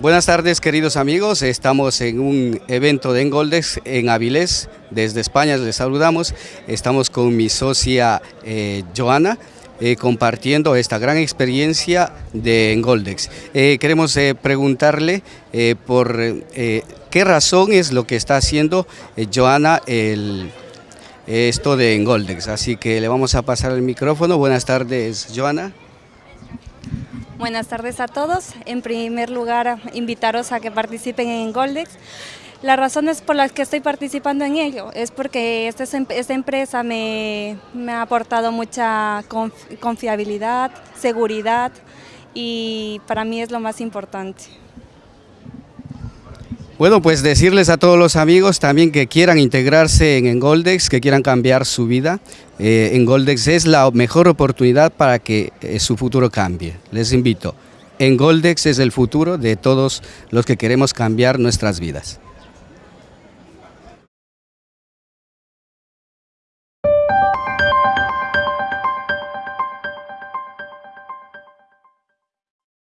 Buenas tardes queridos amigos, estamos en un evento de Engoldex en Avilés, desde España les saludamos, estamos con mi socia eh, Joana, eh, compartiendo esta gran experiencia de Engoldex. Eh, queremos preguntarle por qué razón es lo que está haciendo Joana el, esto de Engoldex, así que le vamos a pasar el micrófono. Buenas tardes Joana. Buenas tardes a todos. En primer lugar, invitaros a que participen en Goldex. Las razones por las que estoy participando en ello es porque esta, esta empresa me, me, ha aportado mucha confiabilidad, seguridad y para mí es lo más importante. Bueno, pues decirles a todos los amigos también que quieran integrarse en Engoldex, que quieran cambiar su vida. Eh, Engoldex es la mejor oportunidad para que eh, su futuro cambie. Les invito. Engoldex es el futuro de todos los que queremos cambiar nuestras vidas.